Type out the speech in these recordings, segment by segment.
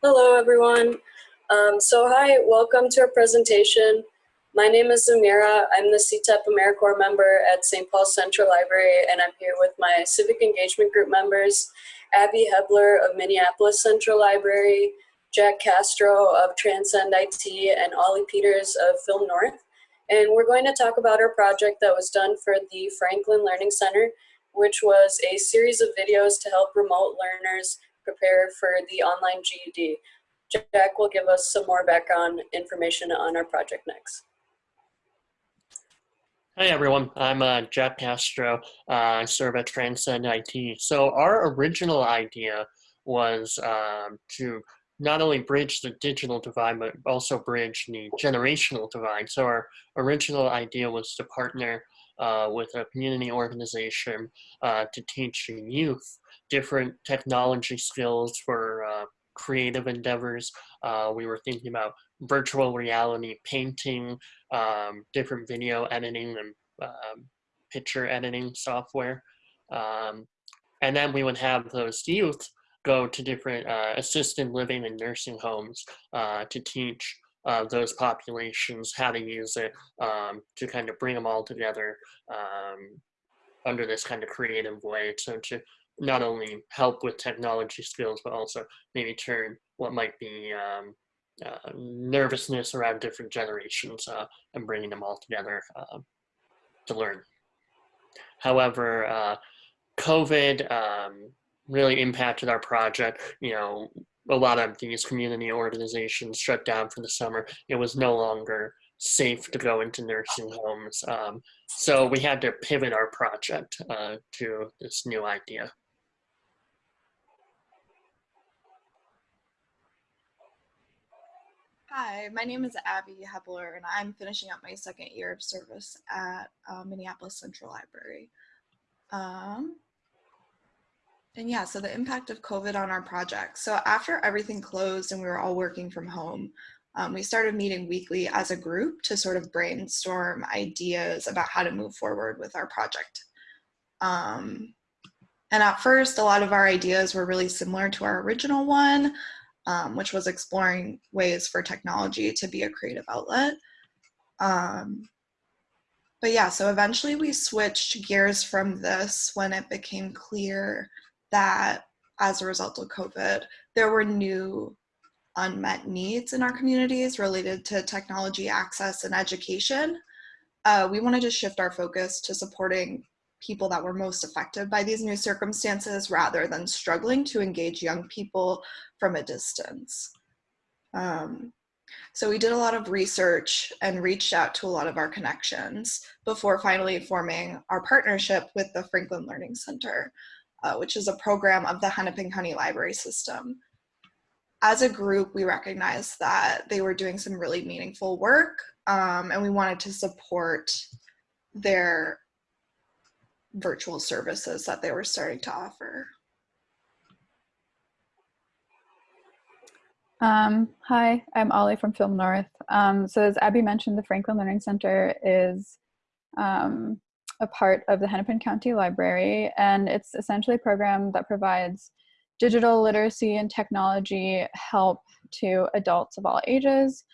Hello, everyone. Um, so hi, welcome to our presentation. My name is Zamira. I'm the CTEP AmeriCorps member at St. Paul Central Library, and I'm here with my Civic Engagement Group members, Abby Hebler of Minneapolis Central Library, Jack Castro of Transcend IT, and Ollie Peters of Film North. And we're going to talk about our project that was done for the Franklin Learning Center, which was a series of videos to help remote learners prepare for the online GED. Jack will give us some more background information on our project next. Hi everyone, I'm uh, Jack Castro. Uh, I serve at Transcend IT. So our original idea was um, to not only bridge the digital divide, but also bridge the generational divide. So our original idea was to partner uh, with a community organization uh, to teach youth different technology skills for uh, creative endeavors. Uh, we were thinking about virtual reality painting, um, different video editing and um, picture editing software. Um, and then we would have those youth go to different uh, assisted living and nursing homes to teach uh, those populations how to use it um, to kind of bring them all together um, under this kind of creative way. So to not only help with technology skills, but also maybe turn what might be um, uh, nervousness around different generations uh, and bringing them all together uh, to learn. However, uh, COVID um, really impacted our project. You know, a lot of these community organizations shut down for the summer. It was no longer safe to go into nursing homes. Um, so we had to pivot our project uh, to this new idea. Hi, my name is Abby Hebler, and I'm finishing up my second year of service at uh, Minneapolis Central Library. Um, and yeah, so the impact of COVID on our project. So after everything closed and we were all working from home, um, we started meeting weekly as a group to sort of brainstorm ideas about how to move forward with our project. Um, and at first, a lot of our ideas were really similar to our original one, um, which was exploring ways for technology to be a creative outlet. Um, but yeah, so eventually we switched gears from this when it became clear that as a result of COVID, there were new unmet needs in our communities related to technology access and education. Uh, we wanted to shift our focus to supporting people that were most affected by these new circumstances rather than struggling to engage young people from a distance. Um, so we did a lot of research and reached out to a lot of our connections before finally forming our partnership with the Franklin Learning Center, uh, which is a program of the Hennepin County Library System. As a group, we recognized that they were doing some really meaningful work um, and we wanted to support their virtual services that they were starting to offer. Um, hi, I'm Ollie from Film North. Um, so as Abby mentioned, the Franklin Learning Center is um, a part of the Hennepin County Library, and it's essentially a program that provides digital literacy and technology help to adults of all ages.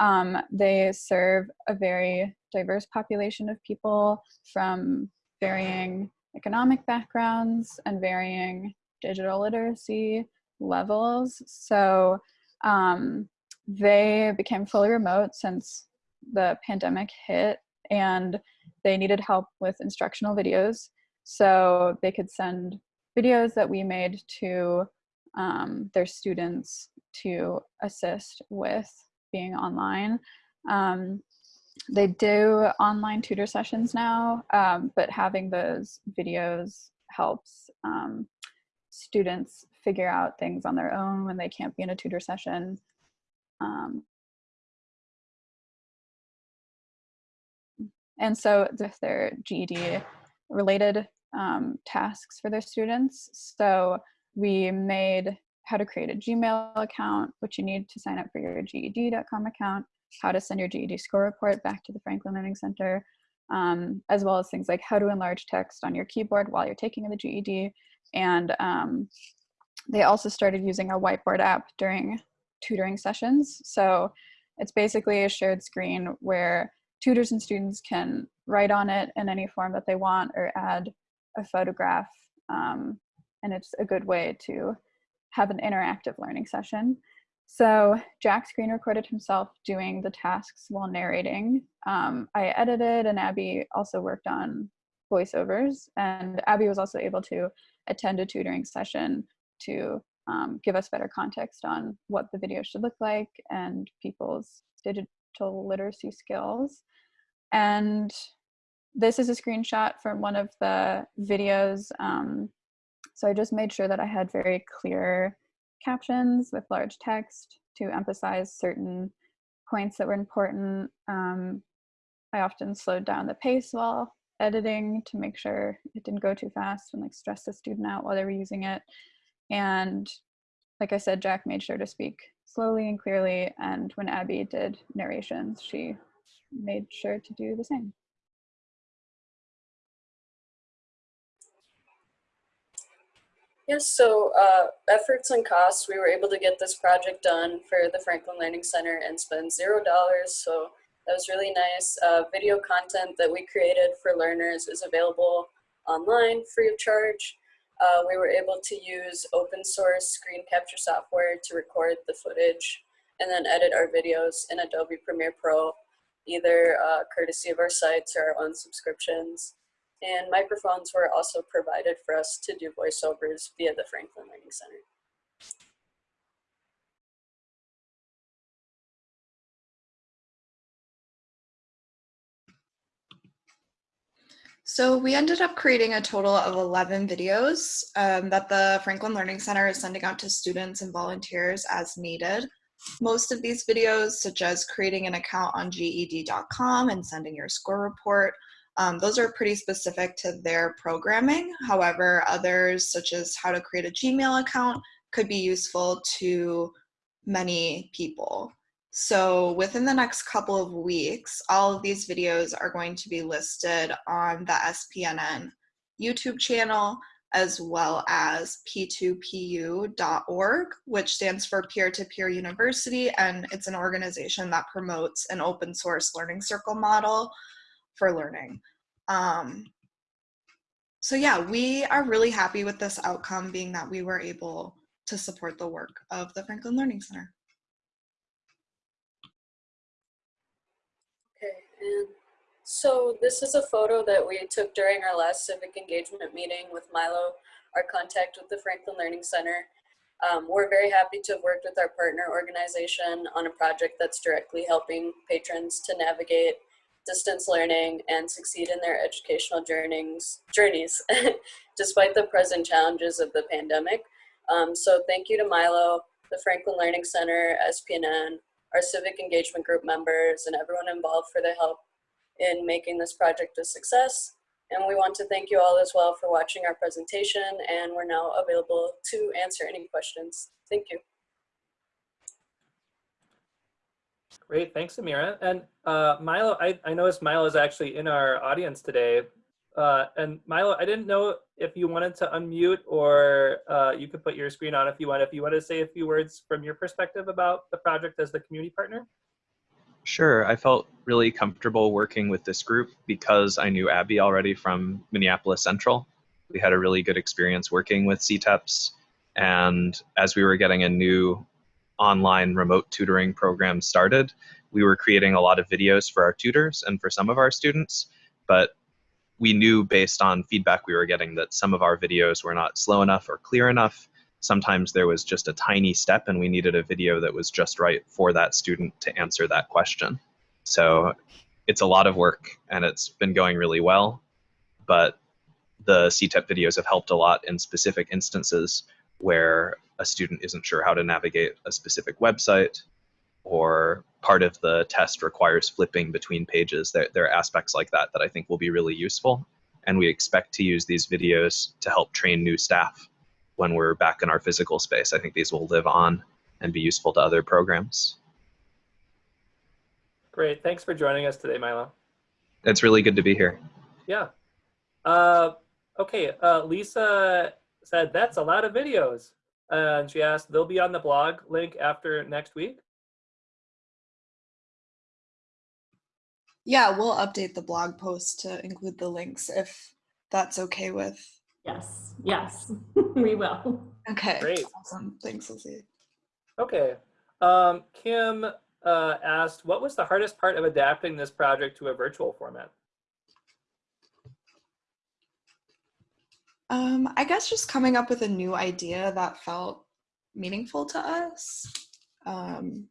Um, they serve a very diverse population of people from varying economic backgrounds and varying digital literacy levels. So um, they became fully remote since the pandemic hit and they needed help with instructional videos. So they could send videos that we made to um, their students to assist with being online. Um, they do online tutor sessions now, um, but having those videos helps um, students figure out things on their own when they can't be in a tutor session. Um, and so with their GED related um, tasks for their students. So we made how to create a Gmail account, which you need to sign up for your GED.com account, how to send your GED score report back to the Franklin Learning Center, um, as well as things like how to enlarge text on your keyboard while you're taking the GED. And um, they also started using a whiteboard app during tutoring sessions. So it's basically a shared screen where tutors and students can write on it in any form that they want or add a photograph. Um, and it's a good way to have an interactive learning session. So Jack screen recorded himself doing the tasks while narrating. Um, I edited and Abby also worked on voiceovers and Abby was also able to attend a tutoring session to um, give us better context on what the video should look like and people's digital literacy skills. And this is a screenshot from one of the videos. Um, so I just made sure that I had very clear captions with large text to emphasize certain points that were important. Um, I often slowed down the pace while editing to make sure it didn't go too fast and like stress the student out while they were using it. And like I said, Jack made sure to speak slowly and clearly. And when Abby did narrations, she made sure to do the same. Yes, so uh, efforts and costs, we were able to get this project done for the Franklin Learning Center and spend zero dollars. So that was really nice. Uh, video content that we created for learners is available online free of charge. Uh, we were able to use open source screen capture software to record the footage and then edit our videos in Adobe Premiere Pro, either uh, courtesy of our sites or our own subscriptions. And microphones were also provided for us to do voiceovers via the Franklin Learning Center. So we ended up creating a total of 11 videos um, that the Franklin Learning Center is sending out to students and volunteers as needed. Most of these videos, such as creating an account on GED.com and sending your score report, um, those are pretty specific to their programming. However, others, such as how to create a Gmail account, could be useful to many people. So within the next couple of weeks, all of these videos are going to be listed on the SPNN YouTube channel as well as p2pu.org, which stands for Peer-to-Peer -peer University, and it's an organization that promotes an open source learning circle model for learning. Um, so yeah, we are really happy with this outcome being that we were able to support the work of the Franklin Learning Center. And so this is a photo that we took during our last civic engagement meeting with Milo, our contact with the Franklin Learning Center. Um, we're very happy to have worked with our partner organization on a project that's directly helping patrons to navigate distance learning and succeed in their educational journeys, journeys despite the present challenges of the pandemic. Um, so thank you to Milo, the Franklin Learning Center, SPNN, our civic engagement group members, and everyone involved for their help in making this project a success. And we want to thank you all as well for watching our presentation, and we're now available to answer any questions. Thank you. Great, thanks, Amira. And uh, Milo, I, I noticed Milo is actually in our audience today. Uh, and Milo, I didn't know if you wanted to unmute or uh, you could put your screen on if you want. If you want to say a few words from your perspective about the project as the community partner. Sure, I felt really comfortable working with this group because I knew Abby already from Minneapolis Central. We had a really good experience working with CTEPs. And as we were getting a new online remote tutoring program started, we were creating a lot of videos for our tutors and for some of our students. But we knew based on feedback we were getting that some of our videos were not slow enough or clear enough. Sometimes there was just a tiny step and we needed a video that was just right for that student to answer that question. So it's a lot of work and it's been going really well, but the CTEP videos have helped a lot in specific instances where a student isn't sure how to navigate a specific website or part of the test requires flipping between pages. There, there are aspects like that that I think will be really useful. And we expect to use these videos to help train new staff when we're back in our physical space. I think these will live on and be useful to other programs. Great. Thanks for joining us today, Milo. It's really good to be here. Yeah. Uh, okay. Uh, Lisa said, that's a lot of videos. And she asked, they'll be on the blog link after next week. Yeah, we'll update the blog post to include the links if that's okay with. Yes, yes, we will. Okay. Great. Awesome. Thanks, Lizzie. Okay. Um, Kim uh, asked, what was the hardest part of adapting this project to a virtual format? Um, I guess just coming up with a new idea that felt meaningful to us. Um,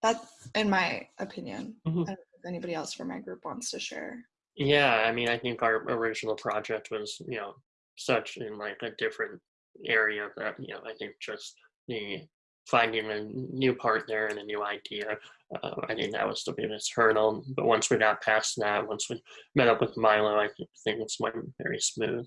that's in my opinion. I don't know if anybody else from my group wants to share. Yeah, I mean, I think our original project was, you know, such in like a different area that, you know, I think just the finding a new partner and a new idea, uh, I think that was the biggest hurdle. But once we got past that, once we met up with Milo, I think things went very smooth.